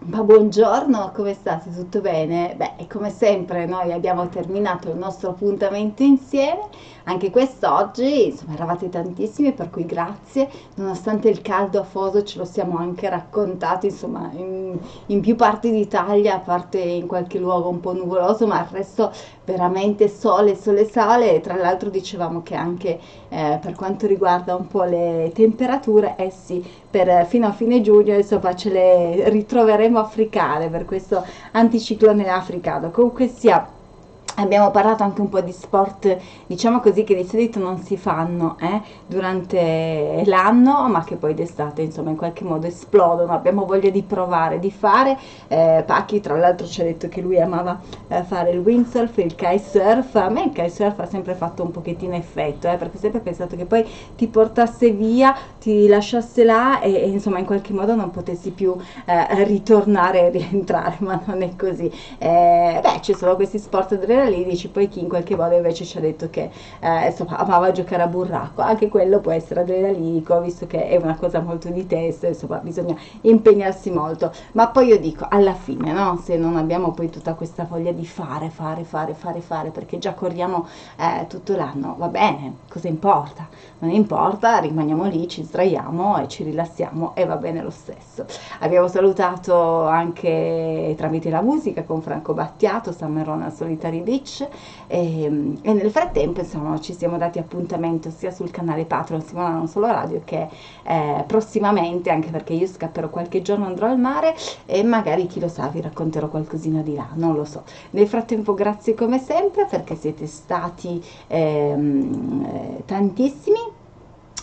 Ma buongiorno, come state? Tutto bene? Beh, come sempre noi abbiamo terminato il nostro appuntamento insieme, anche quest'oggi, insomma, eravate tantissimi, per cui grazie, nonostante il caldo afoso ce lo siamo anche raccontato, insomma, in, in più parti d'Italia, a parte in qualche luogo un po' nuvoloso, ma il resto veramente sole, sole, sale, e tra l'altro dicevamo che anche eh, per quanto riguarda un po' le temperature, eh sì, per, fino a fine giugno, insomma, ce le ritroveremo andremo a fricare per questo anticiclone africano. Comunque sia Abbiamo parlato anche un po' di sport, diciamo così, che di solito non si fanno eh, durante l'anno, ma che poi d'estate, insomma, in qualche modo esplodono. Abbiamo voglia di provare, di fare. Eh, Pacchi, tra l'altro, ci ha detto che lui amava eh, fare il windsurf, il kitesurf. A me il kitesurf ha sempre fatto un pochettino effetto, eh, perché ho sempre pensato che poi ti portasse via, ti lasciasse là e, e insomma, in qualche modo non potessi più eh, ritornare e rientrare, ma non è così. Eh, beh, ci sono questi sport adrenalini dici poi chi in qualche modo invece ci ha detto che eh, insomma amava giocare a burraco anche quello può essere adrenalinico visto che è una cosa molto di testa insomma bisogna impegnarsi molto. Ma poi io dico alla fine no? Se non abbiamo poi tutta questa voglia di fare fare fare fare fare perché già corriamo eh, tutto l'anno va bene cosa importa? Non importa rimaniamo lì ci sdraiamo e ci rilassiamo e va bene lo stesso. Abbiamo salutato anche tramite la musica con Franco Battiato Summer Solitary Beach Twitch e, ehm, e, nel frattempo insomma ci siamo dati appuntamento sia sul canale Patreon Simona Non Solo Radio che eh, prossimamente anche perché io scapperò qualche giorno andrò al mare e magari chi lo sa vi racconterò qualcosina di là, non lo so. Nel frattempo grazie come sempre perché siete stati ehm, eh, tantissimi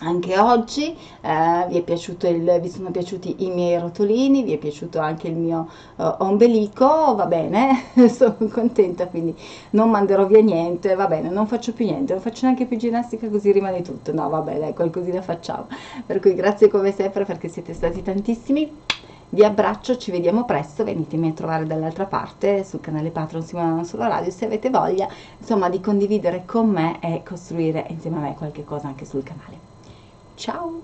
anche oggi eh, vi, il, vi, sono piaciuti i miei rotolini, vi è piaciuto anche il mio uh, ombelico, va bene, sono contenta, quindi non manderò via niente, va bene, non faccio più niente, non faccio neanche più ginnastica così rimane tutto, no vabbè dai, qualcosina facciamo, per cui grazie come sempre perché siete stati tantissimi, vi abbraccio, ci vediamo presto, venitemi a trovare dall'altra parte sul canale Patreon Simona Solo Radio se avete voglia, insomma, di condividere con me e costruire insieme a me qualche cosa anche sul canale. Tchau!